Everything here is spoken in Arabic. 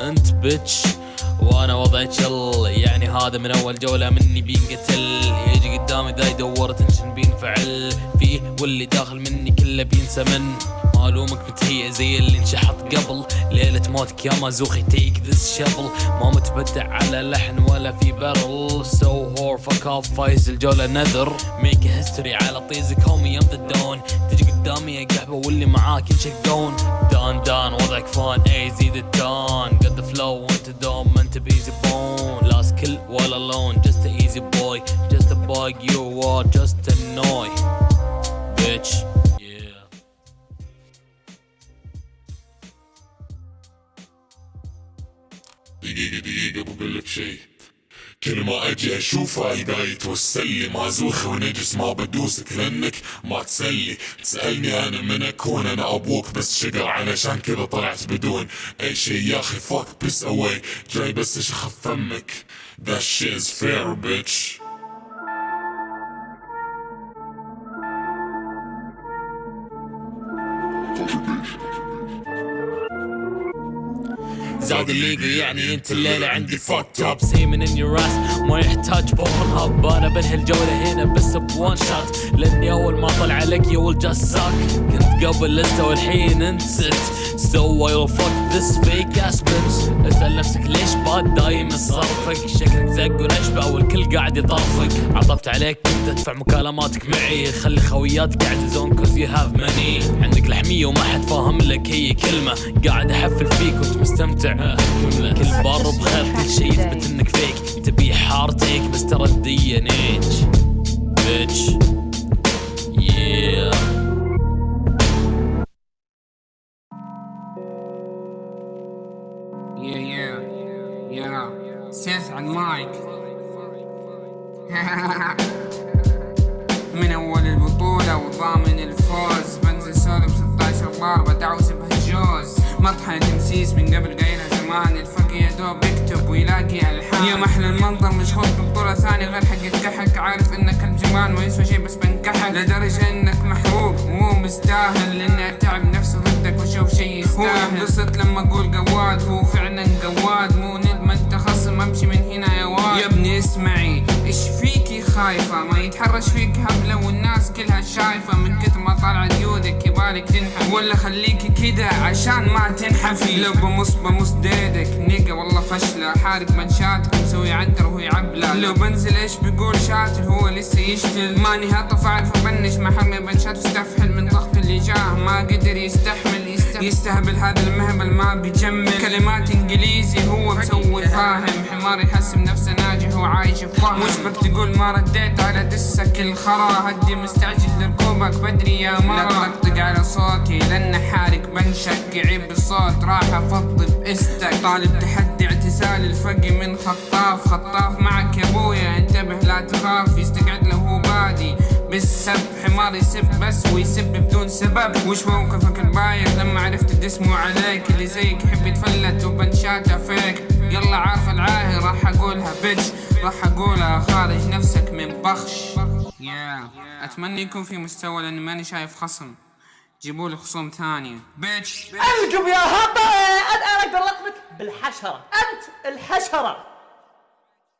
انت بتش وأنا وضعي تشل يعني هذا من اول جولة مني بينقتل. يجي قدامي ذا يدور تنشن بينفعل. فيه واللي داخل مني كله بينسى من. معلومك بتهيئ زي اللي انشحط قبل. ليلة موتك يا مازوخي تيك ذس شفل ما متبدع على لحن ولا في برل سو هور فك اوف فايز الجولة نذر ميك هيستوري على طيزك هومي يم ذا دون تجي قدامي يا قحبة واللي معاك ينشقون دان دان وضعك فان اي زيد التان قد فلو وانت دوم ما انت بيزي بون لا سكيل ولا لون just a easy boy just a bug you are just a noy bitch yeah دقيقة دقيقة بقول لك شي كل ما أجي اشوفها يبغى يتوسل لي ما زوخ ونجس ما بدوسك لأنك ما تسلي. تسألني أنا من أكون؟ أنا أبوك بس شقر علشان كذا طلعت بدون. أي شي يا أخي فاك بس اواي جاي بس اشخف فمك؟ That shit is fair bitch. زاد الليجو يعني أنت الليلة عندي فوت توب سيمن ان يور راس ما يحتاج بورن هاب أنا بنهي الجولة هنا بس بوان شوت لأني أول ما طلع لك ويل جاست ساك كنت قبل لسه والحين أنت ست سو اي فوك ذس فيك اس بنت اسأل نفسك ليش باد دايم صرفك شكلك زق ونشبع والكل قاعد يطرفك عطفت عليك كنت ادفع مكالماتك معي. خلي خوياتك يعززون كوز يو هاف ماني عندك لحمية وما حد فاهم لك هي كلمة. قاعد أحفل فيك وأنت مستمتع. كل بار بخير كل شي يثبت إنك فيك تبي حارتك بس ترى الدي ان H سيف على المايك من أول البطولة وضامن الفوز. بنزل سولو ب 16 ضربة دعوس بهالجوز مطحنة تمسيس من قبل قايلها زمان. الفرق يا دوب يكتب ويلاقي ألحان. يا محلى المنظر مشغول ببطولة ثانية غير حق الكحك عارف إنك الجمال ما يسوى شي بس بنكحك. لدرجة إنك محروق مو مستاهل لاني اتعب نفسي ضدك واشوف شي يستاهل. هو انبسط لما أقول قواد هو فعلا خايفة ما يتحرش فيك هبلة والناس كلها شايفة. من كتر ما طالعة ديودك يبالك تنحف. ولا خليكي كده عشان ما تنحفي لو بمص بمص ديدك نيجا والله فشلة. حارق منشاتك مسوي عنتر وهو يعبلة. لو بنزل إيش بيقول شاتل هو لسه يشتل. ماني هطف عارف أبنش محمي بنشات واستفحل من ضغط اللي جاه. ما قدر يستحمل. يستهبل, هذا المهبل ما بيجمل. كلمات إنجليزي هو مسوي فاهم. حمار يحسب نفسه ناجح وعايش بفهم وش بك تقول ما رديت على دسك الخرا. هدي مستعجل لركوبك بدري يا مرة لا تطقطق على صوتي لأن حارق بنشك يعيب بالصوت راح افضي بإستك. طالب تحدي اعتزال الفقي من خطاف. خطاف معك يا أبويا. انتبه لا تخاف. يستقعد له هو بادي بالسب حمار يسب بس ويسب بدون سبب. وش موقفك البايخ. الدسمو عليك اللي زيك يحب يتفلت وبنشاته فيك. يلا عارف العاهي راح أقولها بيتش راح أقولها خارج نفسك من بخش. يا أتمنى يكون في مستوى لأني ماني شايف خصم. جيبوا لي خصوم ثانية. بيتش ارجو يا هطل أنا أقدر اطلق بالحشرة. أنت الحشرة.